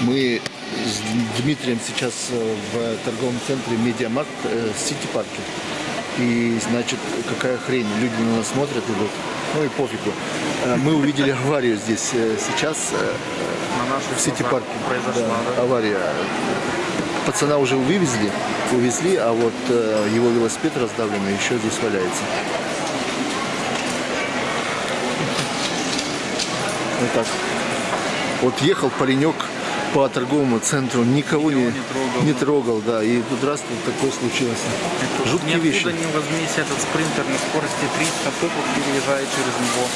Мы с Дмитрием сейчас э, в торговом центре Media Markt э, Сити Парке. И, значит, какая хрень, люди на нас смотрят, идут. Ну и пофигу. Э, Мы увидели аварию здесь сейчас На наших в Сити Парке. произошла, Да, да? авария. Пацана уже вывезли, увезли, а вот его велосипед раздавленный еще здесь валяется. Вот так. Вот ехал паренек по торговому центру, никого не, не трогал. не трогал, да, и тут раз тут такое случилось. Жуткие Ниоткуда вещи. не возьмись этот спринтер на скорости 300 топов переезжает через него.